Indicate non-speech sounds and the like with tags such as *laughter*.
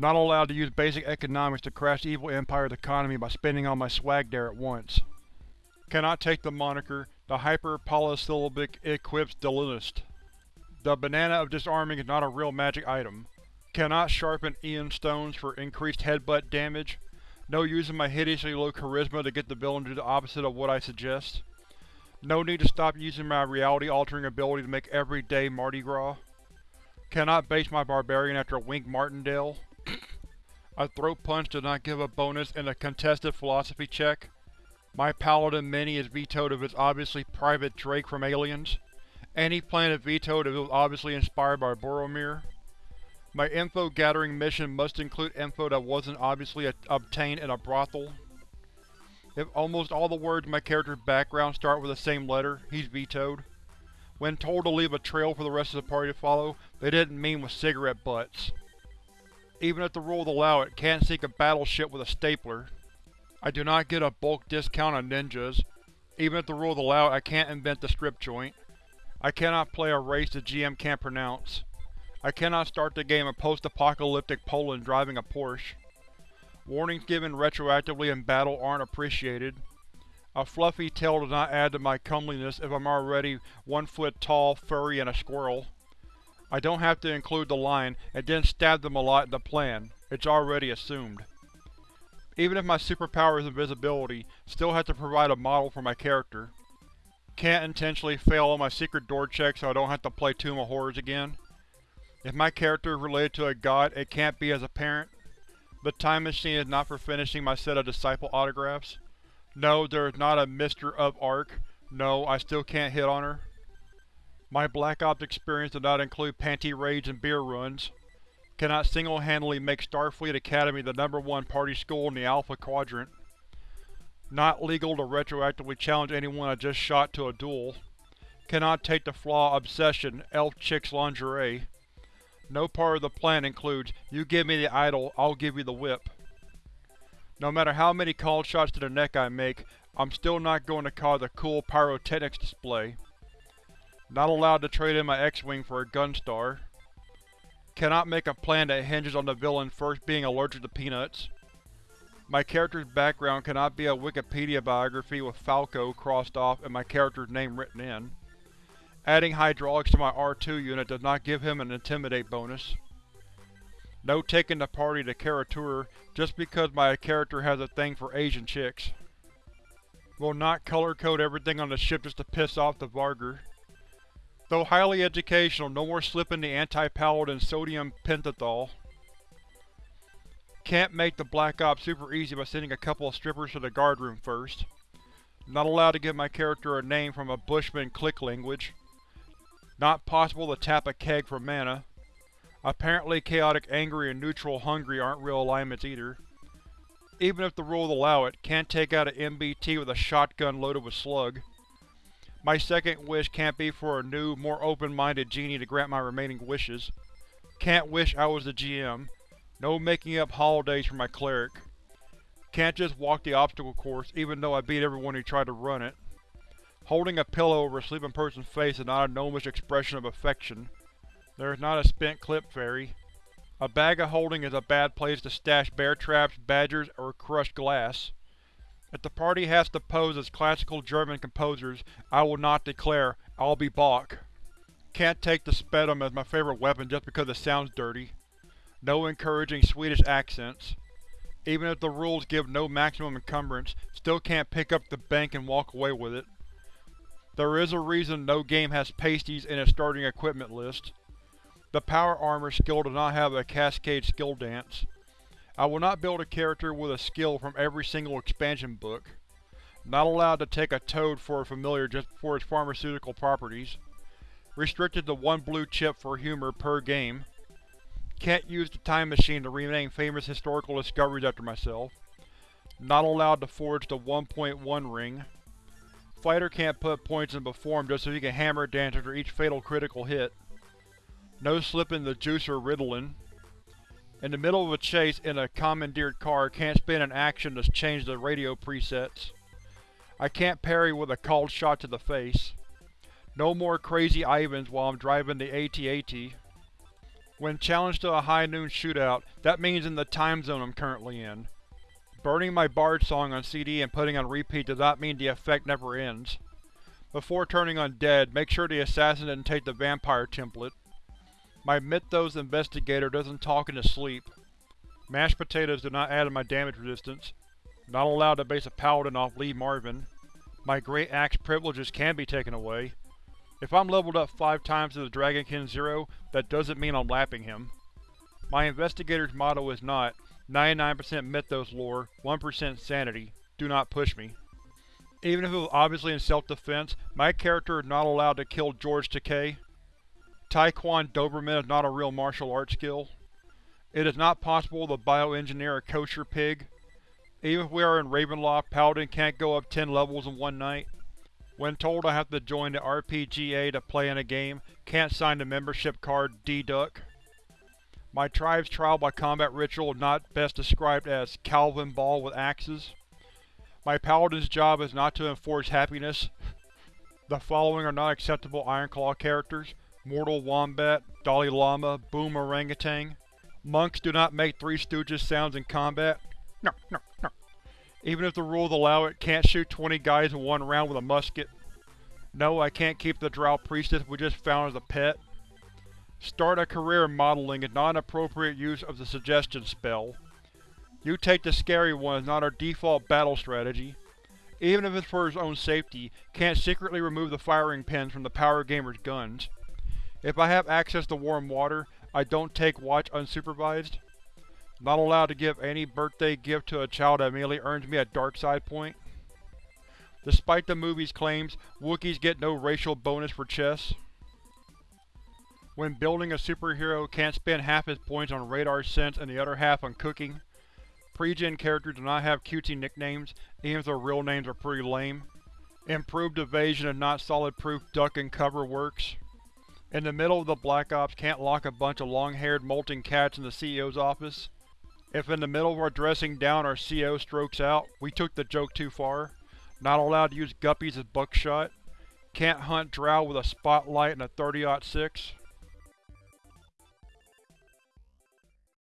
Not allowed to use basic economics to crash evil empire's economy by spending all my swag there at once. Cannot take the moniker the hyper-polysyllabic Eclipse Delinist. The Banana of Disarming is not a real magic item. Cannot sharpen Ioun Stones for increased headbutt damage. No using my hideously low charisma to get the villain to do the opposite of what I suggest. No need to stop using my reality-altering ability to make every day Mardi Gras. Cannot base my barbarian after Wink Martindale. A throat punch does not give a bonus in a contested philosophy check. My paladin mini is vetoed if it's obviously Private Drake from Aliens. Any planet vetoed if it was obviously inspired by Boromir. My info-gathering mission must include info that wasn't obviously obtained in a brothel. If almost all the words in my character's background start with the same letter, he's vetoed. When told to leave a trail for the rest of the party to follow, they didn't mean with cigarette butts. Even if the rules allow it, can't sink a battleship with a stapler. I do not get a bulk discount on ninjas. Even if the rules allow it, I can't invent the strip joint. I cannot play a race the GM can't pronounce. I cannot start the game in post-apocalyptic Poland driving a Porsche. Warnings given retroactively in battle aren't appreciated. A fluffy tail does not add to my comeliness if I'm already one foot tall, furry, and a squirrel. I don't have to include the line, and didn't stab them a lot in the plan. It's already assumed. Even if my superpower is invisibility, still have to provide a model for my character. Can't intentionally fail on my secret door check so I don't have to play Tomb of Horrors again. If my character is related to a god, it can't be as a parent. The time machine is not for finishing my set of disciple autographs. No, there is not a Mr. of Arc. No, I still can't hit on her. My Black Ops experience does not include panty raids and beer runs. Cannot single-handedly make Starfleet Academy the number one party school in the Alpha Quadrant. Not legal to retroactively challenge anyone I just shot to a duel. Cannot take the flaw Obsession, Elf Chick's lingerie. No part of the plan includes, you give me the idol, I'll give you the whip. No matter how many called shots to the neck I make, I'm still not going to cause a cool pyrotechnics display. Not allowed to trade in my X-Wing for a Gunstar. Cannot make a plan that hinges on the villain first being allergic to peanuts. My character's background cannot be a Wikipedia biography with Falco crossed off and my character's name written in. Adding hydraulics to my R2 unit does not give him an Intimidate bonus. No taking the party to Kara-Tur just because my character has a thing for Asian chicks. Will not color-code everything on the ship just to piss off the Vargr. Though highly educational, no more slipping the anti-paladin sodium pentothal. Can't make the Black Ops super easy by sending a couple of strippers to the guard room first. Not allowed to give my character a name from a Bushman click language. Not possible to tap a keg for mana. Apparently chaotic angry and neutral hungry aren't real alignments either. Even if the rules allow it, can't take out an MBT with a shotgun loaded with slug. My second wish can't be for a new, more open-minded genie to grant my remaining wishes. Can't wish I was the GM. No making up holidays for my cleric. Can't just walk the obstacle course even though I beat everyone who tried to run it. Holding a pillow over a sleeping person's face is not a gnomish expression of affection. There is not a spent clip fairy. A bag of holding is a bad place to stash bear traps, badgers, or crushed glass. If the party has to pose as classical German composers, I will not declare, I'll be Bach. Can't take the Spetum as my favorite weapon just because it sounds dirty. No encouraging Swedish accents. Even if the rules give no maximum encumbrance, still can't pick up the bank and walk away with it. There is a reason no game has pasties in its starting equipment list. The Power Armor skill does not have a Cascade skill dance. I will not build a character with a skill from every single expansion book. Not allowed to take a toad for a familiar just for its pharmaceutical properties. Restricted to one blue chip for humor per game. Can't use the time machine to rename famous historical discoveries after myself. Not allowed to forge the 1.1 ring. Fighter can't put points in form just so he can hammer dance after each fatal critical hit. No slipping the juicer Ritalin. In the middle of a chase in a commandeered car, can't spin an action to change the radio presets. I can't parry with a called shot to the face. No more crazy Ivans while I'm driving the AT-AT. When challenged to a high noon shootout, that means in the time zone I'm currently in. Burning my Bard song on CD and putting on repeat does not mean the effect never ends. Before turning undead, make sure the assassin didn't take the vampire template. My Mythos investigator doesn't talk in his sleep. Mashed potatoes do not add to my damage resistance. Not allowed to base a paladin off Lee Marvin. My Great Axe privileges can be taken away. If I'm leveled up five times to the Dragonkin Zero, that doesn't mean I'm lapping him. My investigator's motto is not 99% Mythos lore, 1% sanity, do not push me. Even if it was obviously in self-defense, my character is not allowed to kill George Takei. Taekwon Doberman is not a real martial arts skill. It is not possible to bioengineer a kosher pig. Even if we are in Ravenloft, Paladin can't go up 10 levels in one night. When told I have to join the RPGA to play in a game, can't sign the membership card D-Duck. My tribe's trial by combat ritual is not best described as Calvin Ball with axes. My paladin's job is not to enforce happiness. *laughs* The following are not acceptable Ironclaw characters. Mortal Wombat, Dalai Lama, Boom Orangutan. Monks do not make Three Stooges sounds in combat. No, no, no. Even if the rules allow it, can't shoot 20 guys in one round with a musket. No, I can't keep the Drow Priestess we just found as a pet. Start a career in modeling is not an appropriate use of the suggestion spell. You take the scary one is not our default battle strategy. Even if it's for his own safety, can't secretly remove the firing pins from the Power Gamer's guns. If I have access to warm water, I don't take watch unsupervised. Not allowed to give any birthday gift to a child that immediately earns me a dark side point. Despite the movie's claims, Wookiees get no racial bonus for chess. When building a superhero, can't spend half his points on radar sense and the other half on cooking. Pre-gen characters do not have cutesy nicknames, even if their real names are pretty lame. Improved evasion and not solid proof duck and cover works. In the middle of the Black Ops can't lock a bunch of long-haired molting cats in the CEO's office. If in the middle of our dressing down our CEO strokes out, we took the joke too far. Not allowed to use guppies as buckshot. Can't hunt drow with a spotlight and a 30-06.